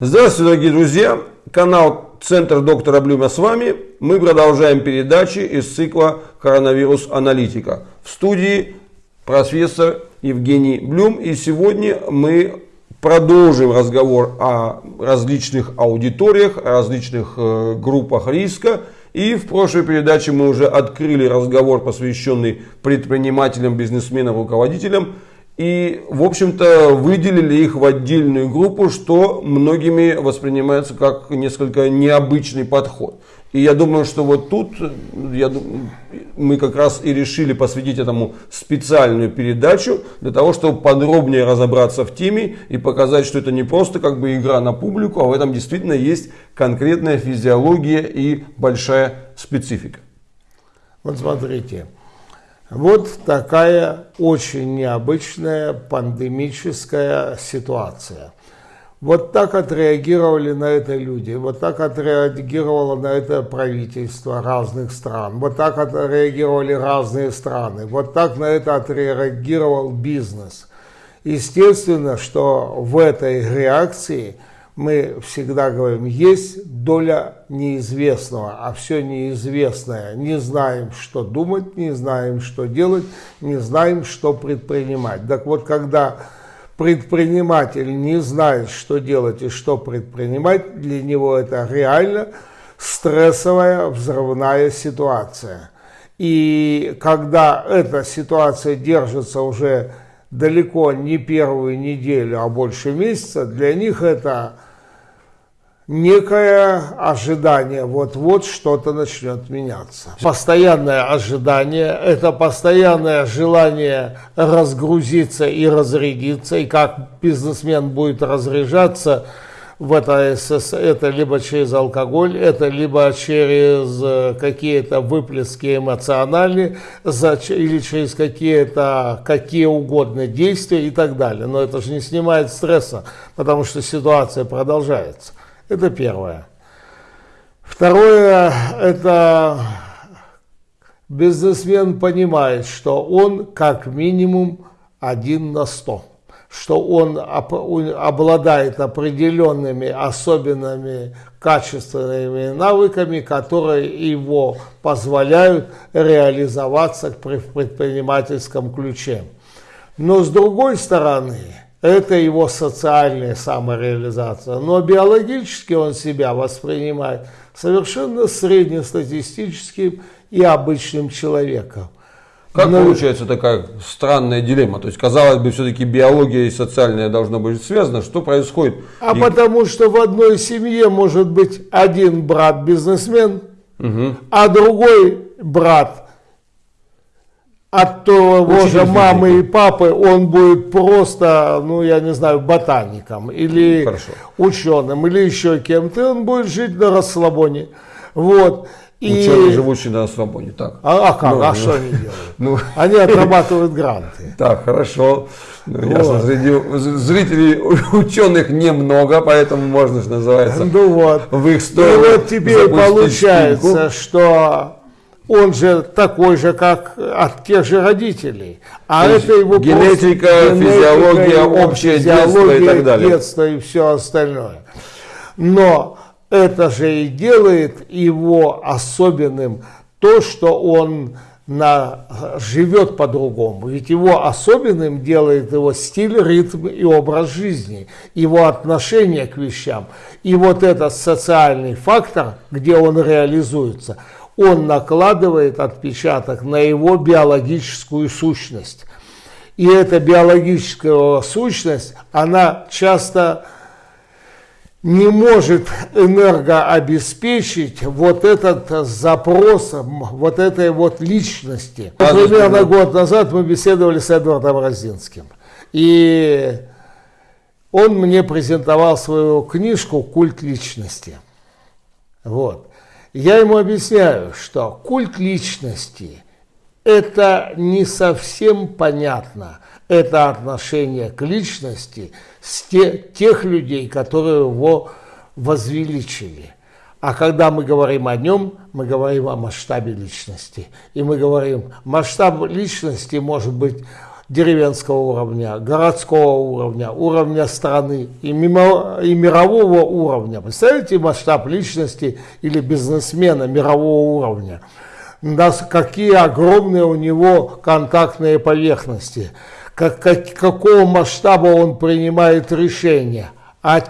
Здравствуйте, дорогие друзья! Канал Центр доктора Блюма с вами. Мы продолжаем передачи из цикла «Коронавирус Аналитика». В студии профессор Евгений Блюм. И сегодня мы продолжим разговор о различных аудиториях, о различных э, группах риска. И в прошлой передаче мы уже открыли разговор, посвященный предпринимателям, бизнесменам, руководителям – и, в общем-то, выделили их в отдельную группу, что многими воспринимается как несколько необычный подход. И я думаю, что вот тут я, мы как раз и решили посвятить этому специальную передачу, для того, чтобы подробнее разобраться в теме и показать, что это не просто как бы игра на публику, а в этом действительно есть конкретная физиология и большая специфика. Вот смотрите, вот такая очень необычная пандемическая ситуация. Вот так отреагировали на это люди, вот так отреагировало на это правительство разных стран, вот так отреагировали разные страны, вот так на это отреагировал бизнес. Естественно, что в этой реакции – мы всегда говорим, есть доля неизвестного, а все неизвестное. Не знаем, что думать, не знаем, что делать, не знаем, что предпринимать. Так вот, когда предприниматель не знает, что делать и что предпринимать, для него это реально стрессовая взрывная ситуация. И когда эта ситуация держится уже далеко не первую неделю, а больше месяца, для них это некое ожидание, вот-вот что-то начнет меняться. Постоянное ожидание – это постоянное желание разгрузиться и разрядиться, и как бизнесмен будет разряжаться в это, это либо через алкоголь, это либо через э, какие-то выплески эмоциональные, или через какие-то, какие угодно действия и так далее. Но это же не снимает стресса, потому что ситуация продолжается. Это первое. Второе, это бизнесмен понимает, что он как минимум один на сто, что он обладает определенными особенными качественными навыками, которые его позволяют реализоваться в предпринимательском ключе. Но с другой стороны, это его социальная самореализация. Но биологически он себя воспринимает совершенно среднестатистическим и обычным человеком. Как Но... получается такая странная дилемма? То есть, казалось бы, все-таки биология и социальная должно быть связано. Что происходит? А и... потому что в одной семье может быть один брат бизнесмен, угу. а другой брат от того же мамы и папы он будет просто, ну я не знаю, ботаником или Хорошо. ученым или еще кем-то, он будет жить на расслабоне. Вот. И... Ученые, живущие на расслабоне, так. А, а как, ну, а ну, что они делают? Ну... Они отрабатывают гранты. Так, хорошо. Ну, вот. ясно, среди зрителей ученых немного, поэтому можно, что называется, ну, вот. в их сторону И вот теперь получается, спинку. что он же такой же, как от тех же родителей. А То это его генетика, просто, физиология, общее детство и так далее. детство и все остальное. Но это же и делает его особенным то, что он на, живет по-другому. Ведь его особенным делает его стиль, ритм и образ жизни, его отношение к вещам. И вот этот социальный фактор, где он реализуется – он накладывает отпечаток на его биологическую сущность. И эта биологическая сущность, она часто не может энергообеспечить вот этот запрос вот этой вот личности. Примерно год назад мы беседовали с Эдвардом Розинским. И он мне презентовал свою книжку «Культ личности». Вот. Я ему объясняю, что культ личности – это не совсем понятно. Это отношение к личности с те, тех людей, которые его возвеличили. А когда мы говорим о нем, мы говорим о масштабе личности. И мы говорим, масштаб личности может быть деревенского уровня, городского уровня, уровня страны и, мимо, и мирового уровня. Представляете масштаб личности или бизнесмена мирового уровня? нас, какие огромные у него контактные поверхности, как, как, какого масштаба он принимает решения. А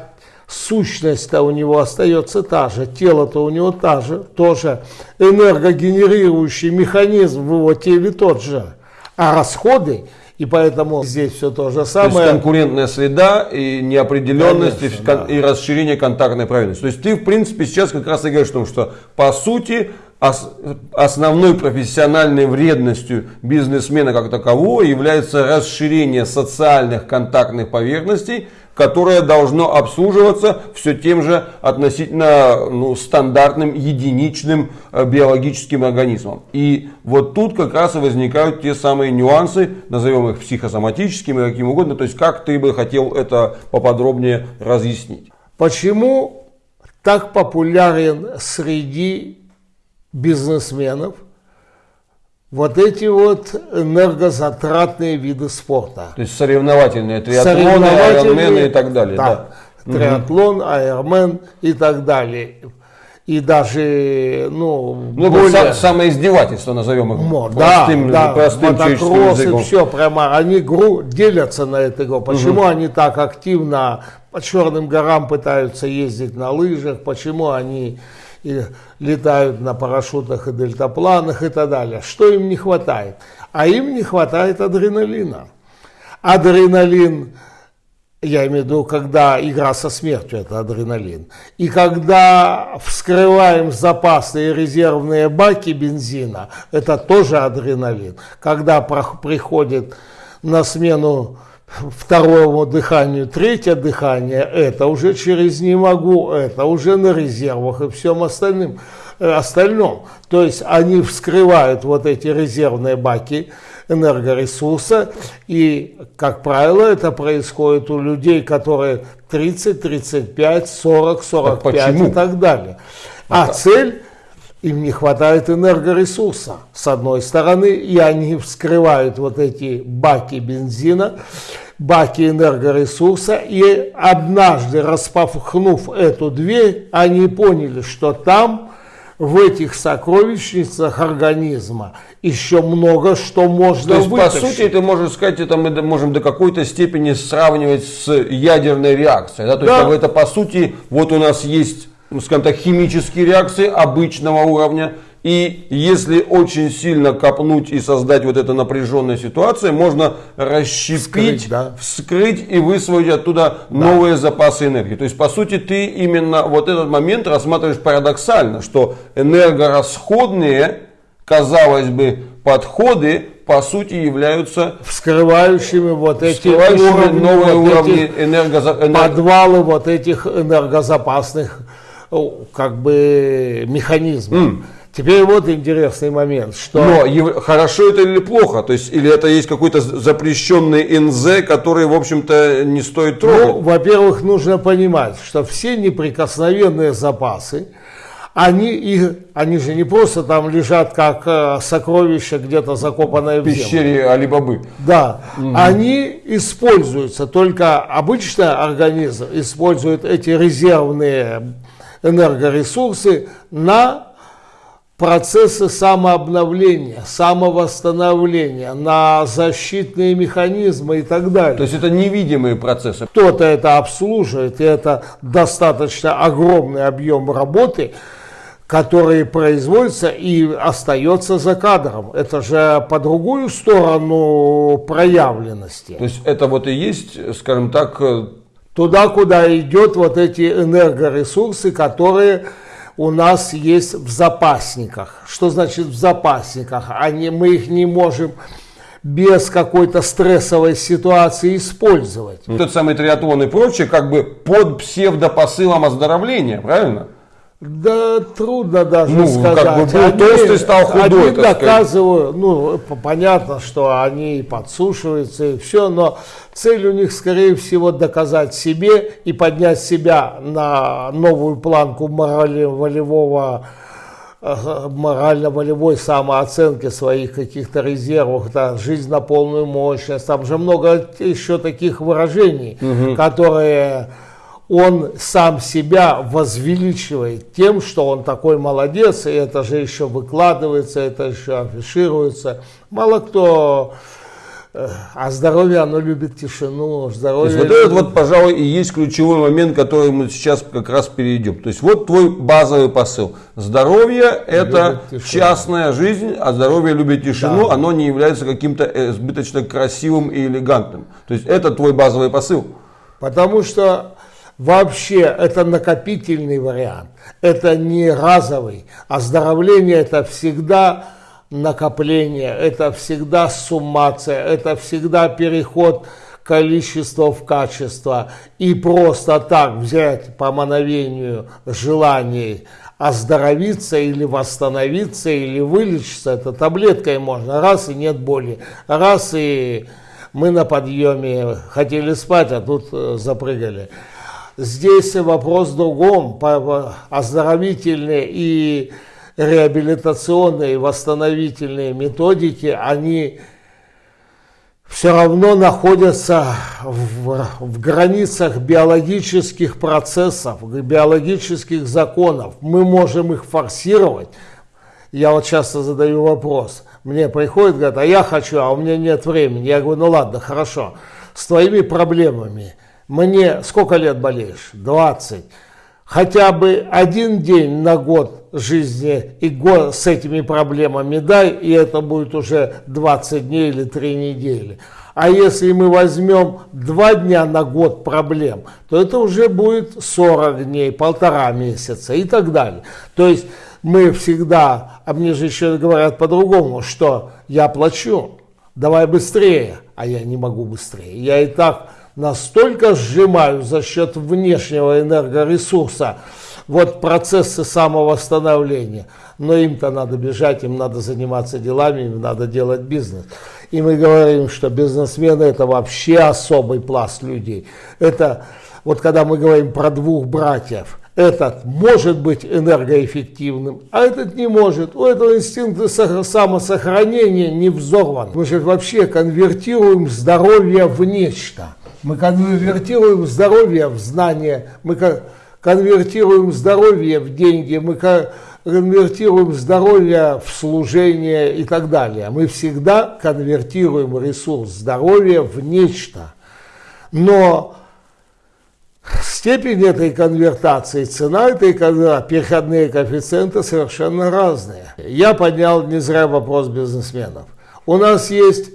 сущность-то у него остается та же, тело-то у него та же, тоже энергогенерирующий механизм в его теле тот же. А расходы и поэтому здесь все то же самое. То есть конкурентная среда и неопределенность Конечно, и, да. и расширение контактной правильности. То есть ты, в принципе, сейчас как раз и говоришь о том, что по сути основной профессиональной вредностью бизнесмена как такового является расширение социальных контактных поверхностей, которое должно обслуживаться все тем же относительно ну, стандартным единичным э, биологическим организмом. И вот тут как раз и возникают те самые нюансы, назовем их психосоматическими, каким угодно, то есть как ты бы хотел это поподробнее разъяснить. Почему так популярен среди бизнесменов вот эти вот энергозатратные виды спорта. То есть соревновательные, триатлоны, айронмены и так далее. Да, да. триатлон, айронмен и так далее. И даже, ну, ну более... самоиздевательство, назовем их Мо, простым, да, да, простым мотокроссы, все, прямо, они гру, делятся на это. Почему угу. они так активно по Черным горам пытаются ездить на лыжах, почему они и летают на парашютах и дельтапланах и так далее. Что им не хватает? А им не хватает адреналина. Адреналин, я имею в виду, когда игра со смертью, это адреналин. И когда вскрываем запасные резервные баки бензина, это тоже адреналин. Когда приходит на смену второму дыханию, третье дыхание, это уже через не могу, это уже на резервах и всем остальным, э, остальном. То есть они вскрывают вот эти резервные баки энергоресурса, и, как правило, это происходит у людей, которые 30, 35, 40, 45 так и так далее. А это... цель им не хватает энергоресурса, с одной стороны, и они вскрывают вот эти баки бензина, баки энергоресурса, и однажды, распахнув эту дверь, они поняли, что там, в этих сокровищницах организма, еще много что можно То есть, вытащить. по сути, это можно сказать, это мы можем до какой-то степени сравнивать с ядерной реакцией. Да? То да. есть, это, по сути, вот у нас есть ну, скажем так, химические реакции обычного уровня. И если очень сильно копнуть и создать вот эту напряженную ситуацию, можно расщепить, вскрыть, да. вскрыть и высвоить оттуда да. новые запасы энергии. То есть, по сути, ты именно вот этот момент рассматриваешь парадоксально, что энергорасходные, казалось бы, подходы по сути являются вскрывающими вот эти уровни, новые вот уровни энергоза... подвалы вот этих энергозапасных как бы механизм. Mm. Теперь вот интересный момент, что... Но хорошо это или плохо? То есть, или это есть какой-то запрещенный НЗ, который, в общем-то, не стоит трогать? Ну, во-первых, нужно понимать, что все неприкосновенные запасы, они, их, они же не просто там лежат как э, сокровища где-то закопанное в, в пещере Алибабы. Да, угу. они используются, только обычно организм использует эти резервные энергоресурсы на процессы самообновления, самовосстановления, на защитные механизмы и так далее. То есть это невидимые процессы. Кто-то это обслуживает, и это достаточно огромный объем работы, который производится и остается за кадром. Это же по другую сторону проявленности. То есть это вот и есть, скажем так, туда, куда идет вот эти энергоресурсы, которые у нас есть в запасниках. Что значит в запасниках? Они, мы их не можем без какой-то стрессовой ситуации использовать. Тот самый триатлон и прочее как бы под псевдопосылом оздоровления, правильно? Да трудно даже ну, сказать. Как бы был они, толстый, стал худой. Они доказывают, ну, понятно, что они подсушиваются и все, но цель у них, скорее всего, доказать себе и поднять себя на новую планку волевого морально-волевой самооценки своих каких-то резервов, да, жизнь на полную мощность, там же много еще таких выражений, угу. которые он сам себя возвеличивает тем, что он такой молодец, и это же еще выкладывается, это еще афишируется. Мало кто а здоровье, оно любит тишину. Здоровье То есть, вот это вот, пожалуй, и есть ключевой момент, который мы сейчас как раз перейдем. То есть, вот твой базовый посыл. Здоровье – это частная жизнь, а здоровье любит тишину. Да. Оно не является каким-то избыточно красивым и элегантным. То есть, это твой базовый посыл. Потому что вообще это накопительный вариант. Это не разовый. Оздоровление – это всегда накопление, это всегда суммация, это всегда переход количества в качество. И просто так взять по мановению желаний оздоровиться или восстановиться, или вылечиться, это таблеткой можно. Раз и нет боли, раз и мы на подъеме хотели спать, а тут э, запрыгали. Здесь вопрос в другом, оздоровительный и реабилитационные восстановительные методики, они все равно находятся в, в границах биологических процессов, биологических законов. Мы можем их форсировать. Я вот часто задаю вопрос. Мне приходит, говорят, а я хочу, а у меня нет времени. Я говорю, ну ладно, хорошо. С твоими проблемами. Мне сколько лет болеешь? 20 хотя бы один день на год жизни и год с этими проблемами дай, и это будет уже 20 дней или 3 недели. А если мы возьмем 2 дня на год проблем, то это уже будет 40 дней, полтора месяца и так далее. То есть мы всегда, а мне же еще говорят по-другому, что я плачу, давай быстрее, а я не могу быстрее. Я и так настолько сжимаю за счет внешнего энергоресурса вот процессы самовосстановления. Но им-то надо бежать, им надо заниматься делами, им надо делать бизнес. И мы говорим, что бизнесмены это вообще особый пласт людей. Это вот когда мы говорим про двух братьев, этот может быть энергоэффективным, а этот не может. У этого инстинкта самосохранения не взорван. Мы же вообще конвертируем здоровье в нечто. Мы конвертируем здоровье в знание, мы конвертируем здоровье в деньги, мы конвертируем здоровье в служение и так далее. Мы всегда конвертируем ресурс здоровья в нечто. Но степень этой конвертации, цена этой конвертации, переходные коэффициенты совершенно разные. Я поднял не зря вопрос бизнесменов. У нас есть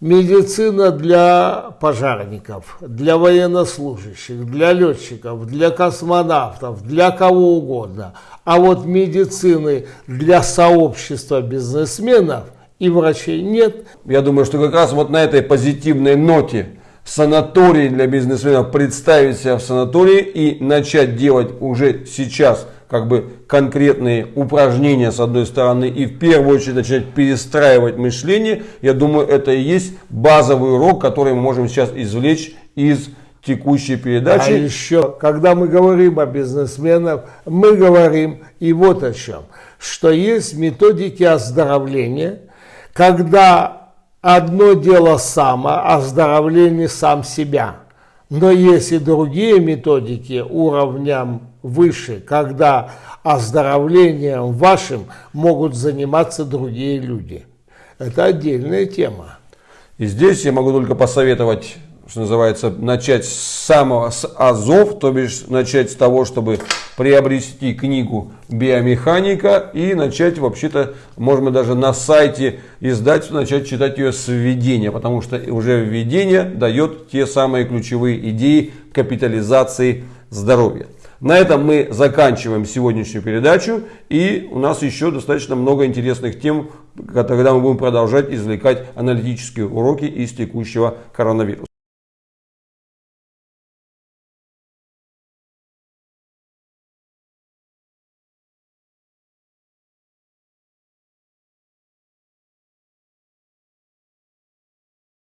медицина для пожарников, для военнослужащих, для летчиков, для космонавтов, для кого угодно. А вот медицины для сообщества бизнесменов и врачей нет. Я думаю, что как раз вот на этой позитивной ноте санаторий для бизнесменов представить себя в санатории и начать делать уже сейчас – как бы конкретные упражнения с одной стороны и в первую очередь начать перестраивать мышление, я думаю, это и есть базовый урок, который мы можем сейчас извлечь из текущей передачи. А еще, когда мы говорим о бизнесменах, мы говорим и вот о чем, что есть методики оздоровления, когда одно дело самооздоровление сам себя – но есть и другие методики уровням выше, когда оздоровлением вашим могут заниматься другие люди. Это отдельная тема. И здесь я могу только посоветовать что называется, начать с самого с азов, то бишь начать с того, чтобы приобрести книгу биомеханика и начать вообще-то, можно даже на сайте издать, начать читать ее с введения, потому что уже введение дает те самые ключевые идеи капитализации здоровья. На этом мы заканчиваем сегодняшнюю передачу. И у нас еще достаточно много интересных тем, когда мы будем продолжать извлекать аналитические уроки из текущего коронавируса.